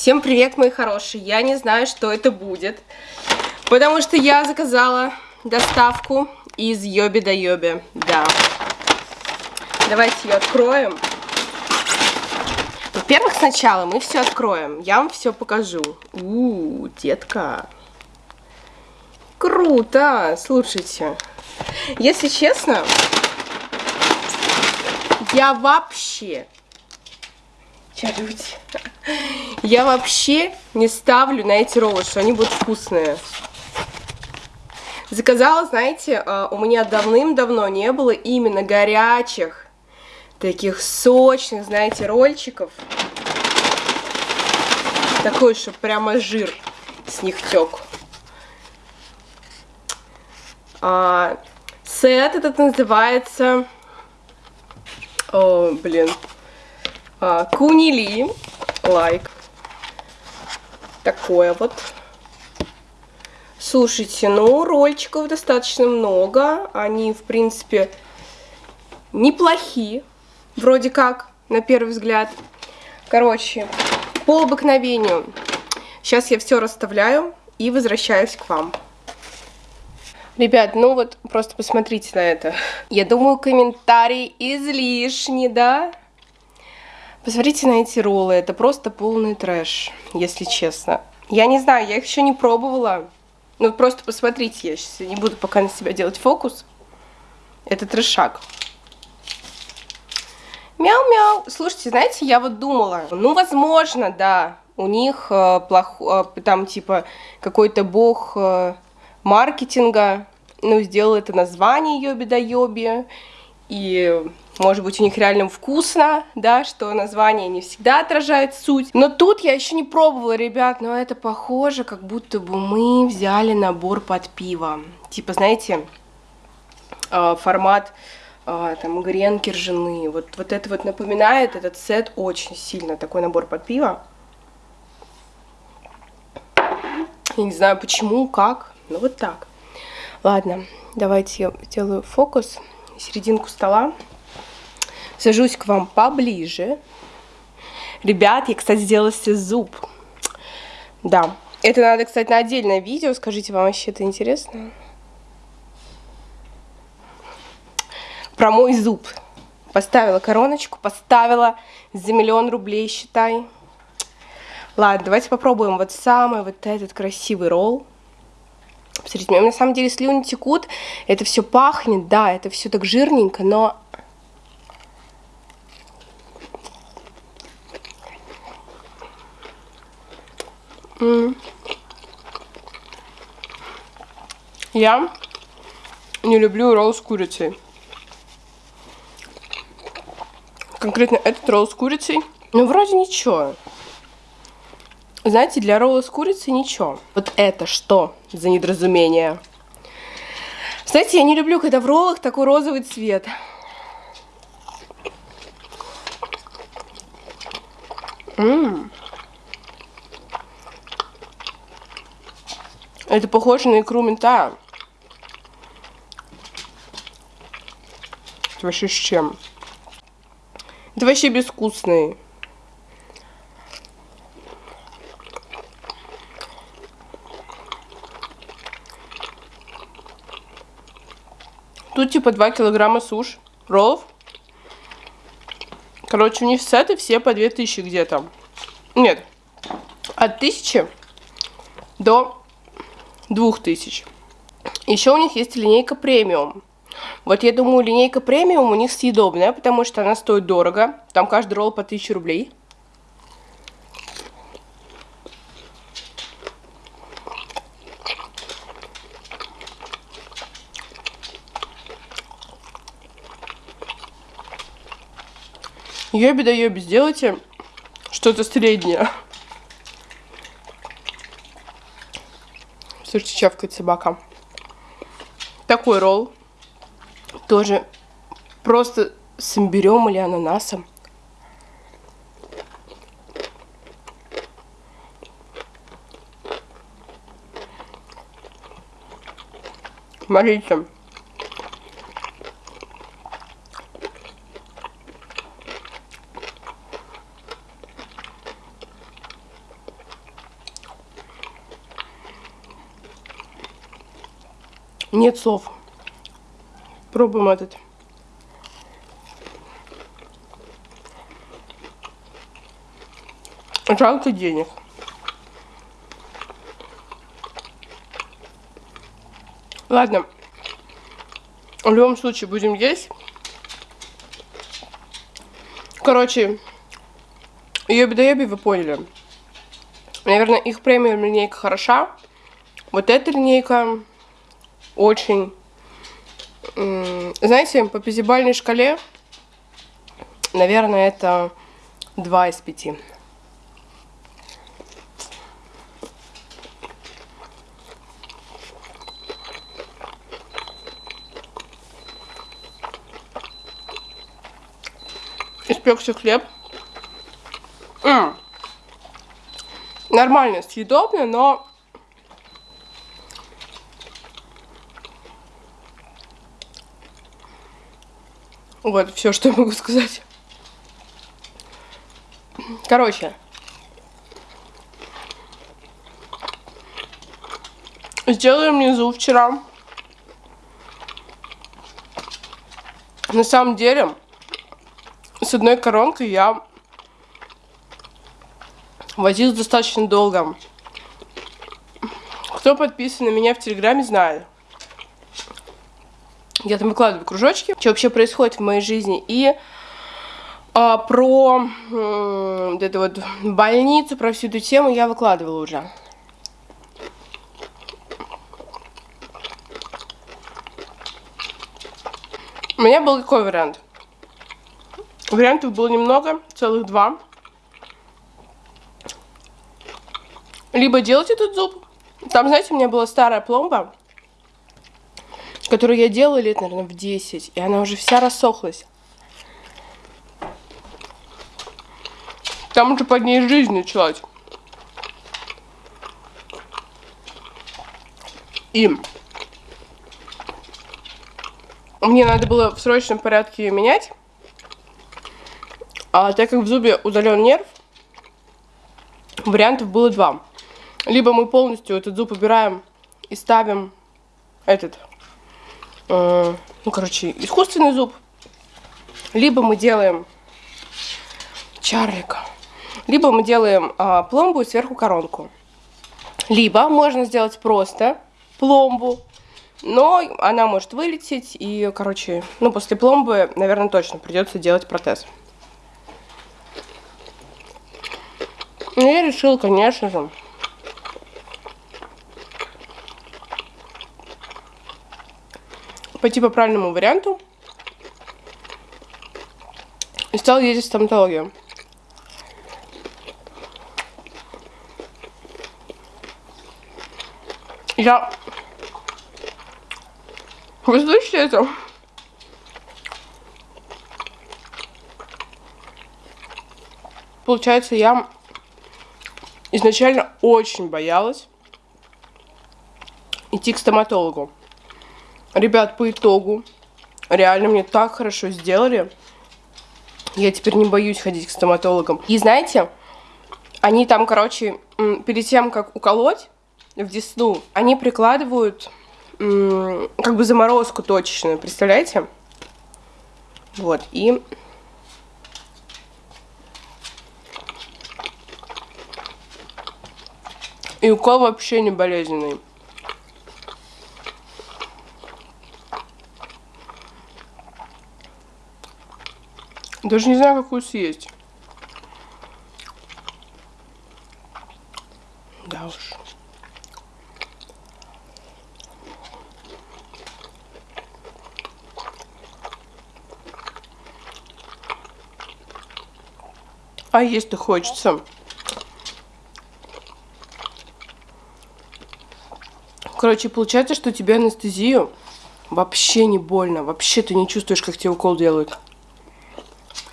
Всем привет, мои хорошие! Я не знаю, что это будет, потому что я заказала доставку из Йоби до Йоби, да. Давайте ее откроем. Во-первых, сначала мы все откроем, я вам все покажу. У, детка. Круто! Слушайте, если честно, я вообще Чаруть. Я вообще не ставлю на эти роллы, что они будут вкусные. Заказала, знаете, а, у меня давным-давно не было именно горячих, таких сочных, знаете, рольчиков. Такой, что прямо жир с них тек. А, сет этот называется... О, блин. А, Кунили. Лайк. Такое вот. Слушайте, ну, рольчиков достаточно много. Они, в принципе, неплохие. Вроде как, на первый взгляд. Короче, по обыкновению. Сейчас я все расставляю и возвращаюсь к вам. Ребят, ну вот просто посмотрите на это. Я думаю, комментарий излишний, да? Посмотрите на эти роллы, это просто полный трэш, если честно. Я не знаю, я их еще не пробовала. Ну, просто посмотрите, я сейчас не буду пока на себя делать фокус. Это трешак. Мяу-мяу. Слушайте, знаете, я вот думала, ну, возможно, да, у них э, плох, э, там, типа, какой-то бог э, маркетинга, ну, сделал это название Йоби да Йоби, и может быть, у них реально вкусно, да, что название не всегда отражает суть. Но тут я еще не пробовала, ребят, но это похоже, как будто бы мы взяли набор под пиво. Типа, знаете, а, формат а, там гренки ржаные. Вот, вот это вот напоминает этот сет очень сильно, такой набор под пиво. Я не знаю почему, как, но вот так. Ладно, давайте я сделаю фокус, серединку стола сажусь к вам поближе. Ребят, я, кстати, сделала себе зуб. Да. Это надо, кстати, на отдельное видео. Скажите, вам вообще это интересно? Про мой зуб. Поставила короночку, поставила за миллион рублей, считай. Ладно, давайте попробуем вот самый вот этот красивый ролл. Посмотрите, у меня на самом деле слюни текут, это все пахнет, да, это все так жирненько, но Я не люблю ролл с курицей. Конкретно этот ролл с курицей. Ну, вроде ничего. Знаете, для ролла с курицей ничего. Вот это что за недоразумение? Знаете, я не люблю, когда в роллах такой розовый цвет. Ммм. Это похоже на икру мента. Это вообще с чем? Это вообще безвкусный. Тут типа 2 килограмма суш, роллов. Короче, у них сеты все по 2000 где-то. Нет, от 1000 до 2000. Еще у них есть линейка премиум. Вот я думаю, линейка премиум у них съедобная, потому что она стоит дорого. Там каждый ролл по 1000 рублей. Йоби да йоби, сделайте что-то среднее. Слушайте, чавкает собака. Такой ролл. Тоже просто с имбирем или ананасом. Смотрите. Нет слов. Пробуем этот. Жалко денег. Ладно. В любом случае будем есть. Короче, Йоби-да-йоби вы поняли. Наверное, их премиум линейка хороша. Вот эта линейка очень... Знаете, по пятибалльной шкале, наверное, это 2 из 5. Испекся хлеб. М -м. Нормально, съедобно, но... Вот, все, что я могу сказать. Короче. Сделали внизу вчера. На самом деле, с одной коронкой я возил достаточно долго. Кто подписан на меня в Телеграме, знает. Я там выкладываю кружочки, что вообще происходит в моей жизни. И а, про э, вот эту вот больницу, про всю эту тему я выкладывала уже. У меня был какой вариант? Вариантов было немного, целых два. Либо делать этот зуб. Там, знаете, у меня была старая пломба, которую я делала лет, наверное, в 10. И она уже вся рассохлась. Там уже под ней жизнь началась. И мне надо было в срочном порядке ее менять. А так как в зубе удален нерв, вариантов было два. Либо мы полностью этот зуб убираем и ставим этот, ну, короче, искусственный зуб. Либо мы делаем чарлика. Либо мы делаем э, пломбу и сверху коронку. Либо можно сделать просто пломбу, но она может вылететь. И, короче, ну, после пломбы, наверное, точно придется делать протез. я решила, конечно же, пойти по правильному варианту. И стал ездить в стоматологию. Я... Вы слышите это? Получается, я изначально очень боялась идти к стоматологу. Ребят, по итогу, реально мне так хорошо сделали. Я теперь не боюсь ходить к стоматологам. И знаете, они там, короче, перед тем, как уколоть в десну, они прикладывают как бы заморозку точечную, представляете? Вот, и... И укол вообще не болезненный. Даже не знаю, какую съесть. Да уж. А есть-то хочется. Короче, получается, что тебе анестезию вообще не больно. Вообще ты не чувствуешь, как тебе укол делают.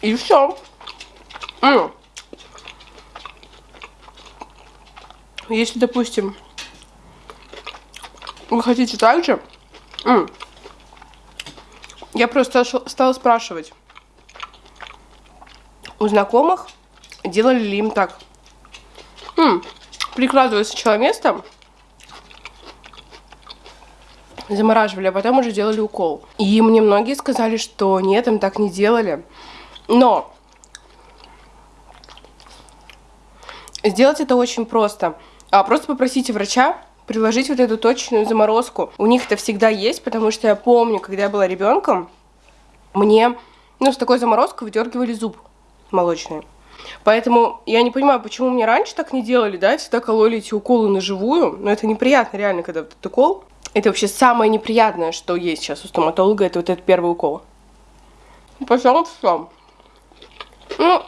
И все. Если, допустим, вы хотите так же, я просто стала спрашивать у знакомых, делали ли им так. Прикладываю сначала место, замораживали, а потом уже делали укол. И мне многие сказали, что нет, им так не делали. Но сделать это очень просто. А просто попросите врача приложить вот эту точную заморозку. У них это всегда есть, потому что я помню, когда я была ребенком, мне ну, с такой заморозкой выдергивали зуб молочный. Поэтому я не понимаю, почему мне раньше так не делали, да, всегда кололи эти уколы на живую, но это неприятно реально, когда вот этот укол. Это вообще самое неприятное, что есть сейчас у стоматолога, это вот этот первый укол. Пожалуйста, все. Ну,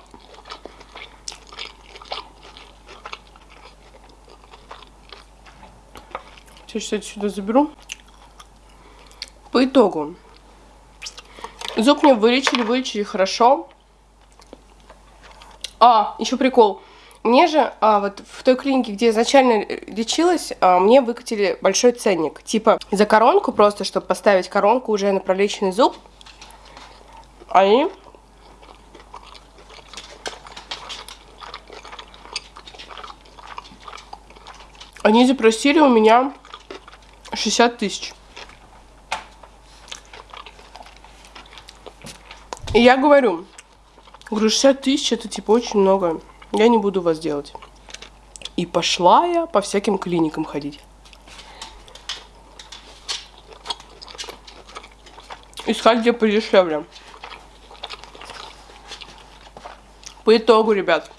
Сейчас это сюда заберу. По итогу. Зуб мне вылечили, вылечили хорошо. А, еще прикол. Мне же, а, вот в той клинике, где изначально лечилась, а, мне выкатили большой ценник. Типа за коронку просто, чтобы поставить коронку уже на пролеченный зуб. Они Они запросили у меня 60 тысяч. И я говорю, говорю, 60 тысяч это типа очень много. Я не буду вас делать. И пошла я по всяким клиникам ходить. Искать где подешевле. По итогу, ребят.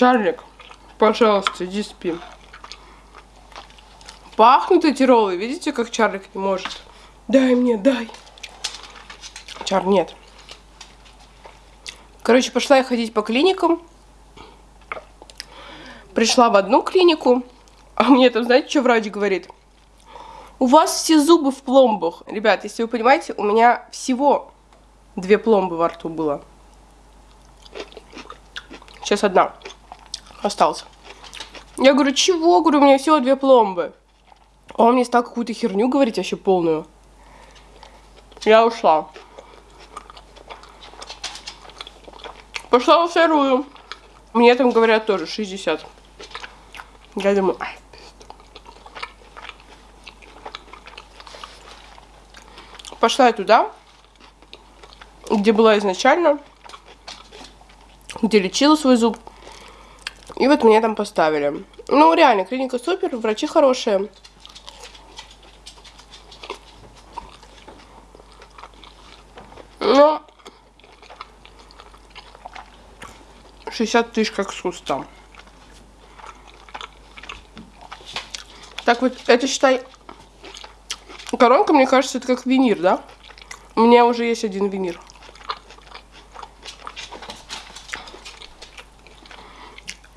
Чарлик, пожалуйста, иди спи. Пахнут эти роллы. Видите, как Чарлик не может? Дай мне, дай. Чар, нет. Короче, пошла я ходить по клиникам. Пришла в одну клинику, а мне там, знаете, что врач говорит? У вас все зубы в пломбах. Ребят, если вы понимаете, у меня всего две пломбы во рту было. Сейчас одна осталась. Я говорю, чего? Говорю, у меня всего две пломбы. А он мне стал какую-то херню говорить, вообще полную. Я ушла. Пошла во вторую. Мне там говорят тоже 60. Я думаю, ай, Пошла я туда, где была изначально, где лечила свой зуб. И вот меня там поставили. Ну, реально, клиника супер, врачи хорошие. Ну, 60 тысяч как с куста. Так вот, это считай... Коронка, мне кажется, это как винир, да? У меня уже есть один винир.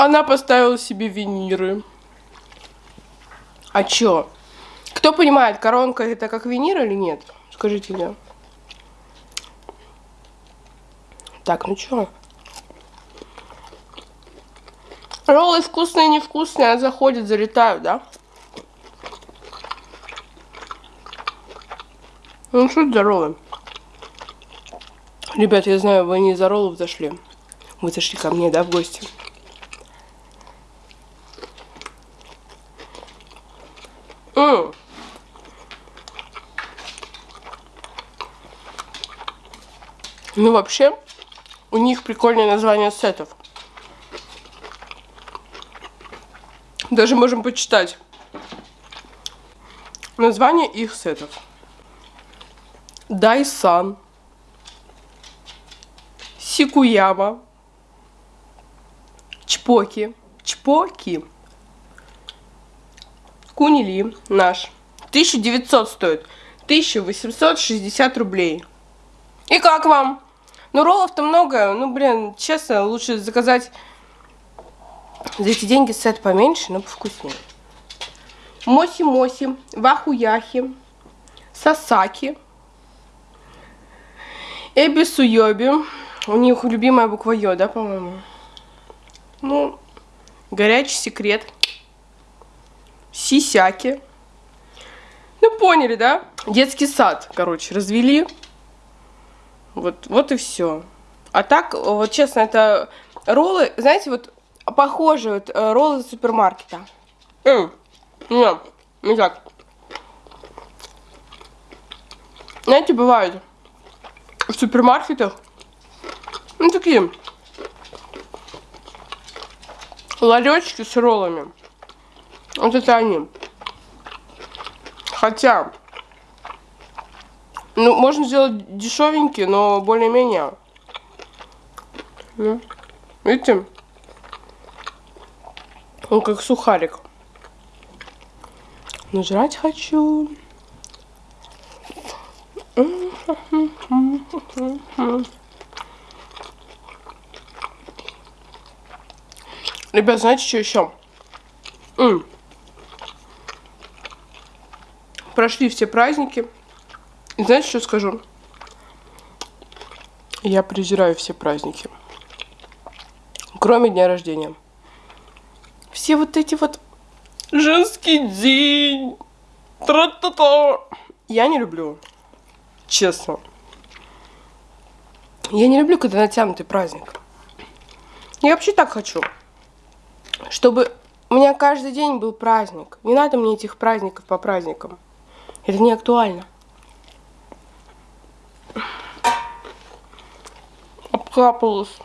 Она поставила себе виниры. А чё? Кто понимает, коронка это как винир или нет? Скажите мне. Так, ну чё? Роллы вкусные, невкусные, а заходят, залетают, да? Ну что за роллы? Ребят, я знаю, вы не за роллов зашли. Вы зашли ко мне, да, в гости? М Ну, вообще, у них прикольное название сетов. Даже можем почитать название их сетов. Дайсан, Сикуяма, Чпоки, Чпоки, Кунили наш. 1900 стоит. 1860 рублей. И как вам? Ну, роллов-то много. Ну, блин, честно, лучше заказать за эти деньги сет поменьше, но повкуснее. Моси-моси, вахуяхи, сасаки, эбисуёби. У них любимая буква Ё, да, по-моему? Ну, горячий секрет. Сисяки. Ну, поняли, да? Детский сад, короче, развели. Вот, вот и все. А так, вот честно, это роллы, знаете, вот похожие вот э, роллы супермаркета. М -м, Не, так. Знаете, бывает в супермаркетах, ну, такие ларечки с роллами. Вот это они. Хотя, ну, можно сделать дешевенький, но более-менее. Ну, видите? Он как сухарик. Но жрать хочу. Ребят, знаете, что еще? Прошли все праздники. И знаете, что скажу? Я презираю все праздники. Кроме дня рождения. Все вот эти вот женский день. Тра-та-та. Я не люблю. Честно. Я не люблю, когда натянутый праздник. Я вообще так хочу. Чтобы у меня каждый день был праздник. Не надо мне этих праздников по праздникам. Это не актуально. Обкапалась.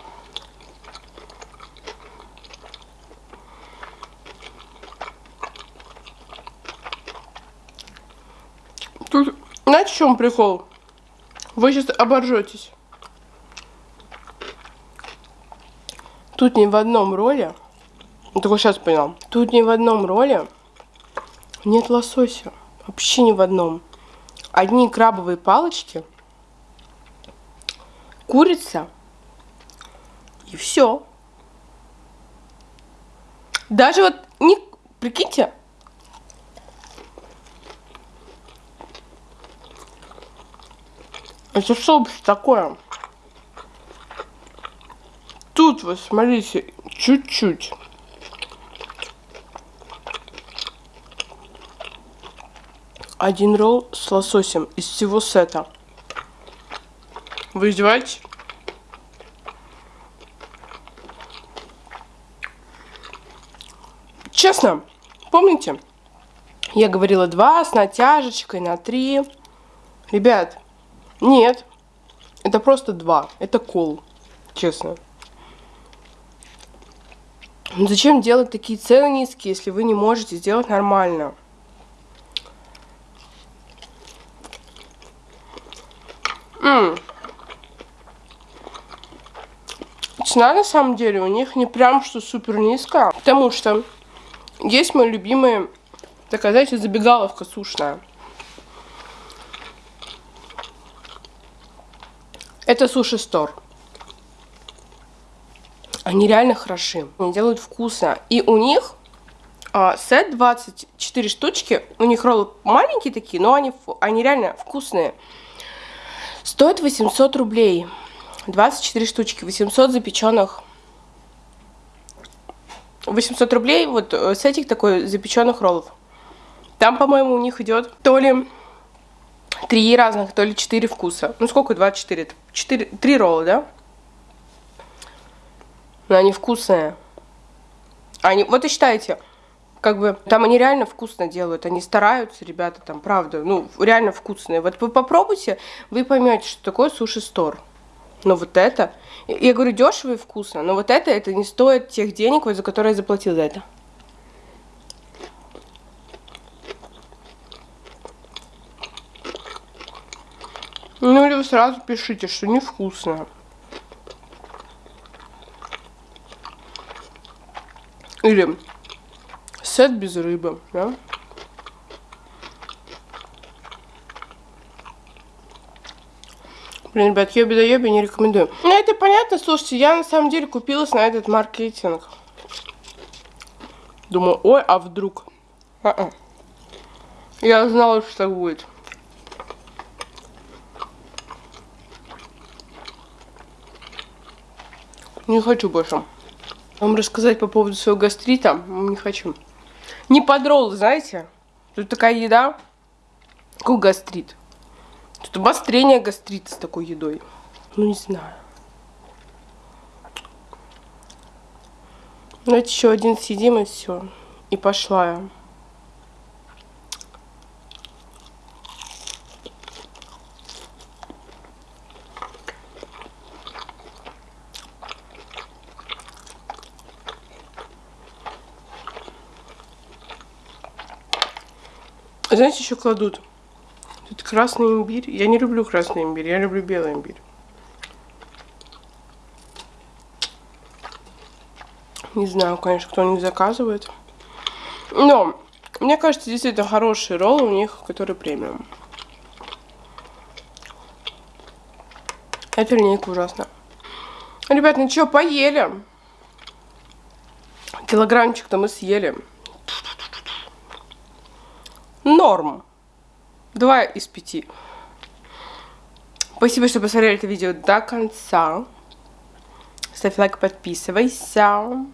Тут, знаете, в чем прикол? Вы сейчас оборжетесь. Тут ни в одном роле, только сейчас понял, тут ни в одном роле нет лосося. Вообще ни в одном. Одни крабовые палочки, курица и все. Даже вот, не, прикиньте, Это что вообще такое? Тут вы смотрите, чуть-чуть. Один ролл с лососем из всего сета. Вы издеваетесь? Честно, помните? Я говорила два с натяжечкой на три. Ребят, нет. Это просто два. Это кол. Честно. Но зачем делать такие цены низкие, если вы не можете сделать нормально? М -м. Цена на самом деле у них не прям что супер низкая, потому что есть мои любимые, такая, знаете, забегаловка сушная. Это Суши Стор. Они реально хороши. Они делают вкусно. И у них а, сет 24 штучки. У них роллы маленькие такие, но они, они реально вкусные. Стоит 800 рублей. 24 штучки. 800 запеченных 800 рублей вот э, с этих такой запеченных роллов. Там, по-моему, у них идет то ли три разных, то ли четыре вкуса. Ну, сколько 24? Это 4, 3 ролла, да? Но они вкусные. Они, вот и считайте, как бы, там они реально вкусно делают, они стараются, ребята, там, правда, ну, реально вкусные. Вот вы попробуйте, вы поймете, что такое суши-стор. Но вот это, я говорю, дешево и вкусно, но вот это, это не стоит тех денег, вот, за которые я заплатил за это. Ну или вы сразу пишите, что невкусно. Или сет без рыбы, да? Блин, ребят, еби да еби не рекомендую. Ну, это понятно, слушайте, я на самом деле купилась на этот маркетинг. Думаю, ой, а вдруг? А -а. Я знала, что так будет. Не хочу больше. Вам рассказать по поводу своего гастрита не хочу. Не подрол, знаете? Тут такая еда. Какой гастрит? Тут обострение гастрита с такой едой. Ну, не знаю. Ну, Давайте еще один съедим и все. И пошла я. Знаете, еще кладут Красный имбирь. Я не люблю красный имбирь, я люблю белый имбирь. Не знаю, конечно, кто не заказывает. Но, мне кажется, действительно хорошие роллы у них, которые премиум. Эта линейка ужасна. Ребят, ну что, поели? Килограммчик-то мы съели. Норм. Два из пяти. Спасибо, что посмотрели это видео до конца. Ставь лайк, подписывайся.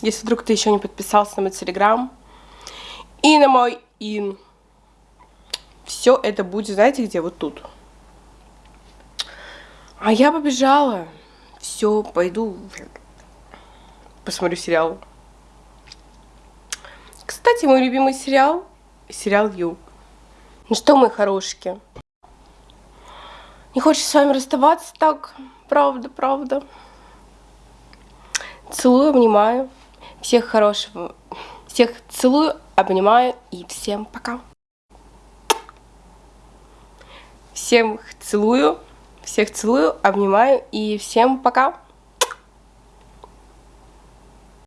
Если вдруг ты еще не подписался на мой телеграм и на мой ин. Все это будет, знаете где? Вот тут. А я побежала. Все, пойду посмотрю сериал. Кстати, мой любимый сериал сериал Ю. Ну что, мои хорошие? Не хочешь с вами расставаться так? Правда, правда. Целую, обнимаю. Всех хорошего. Всех целую, обнимаю и всем пока. Всем целую. Всех целую, обнимаю и всем пока.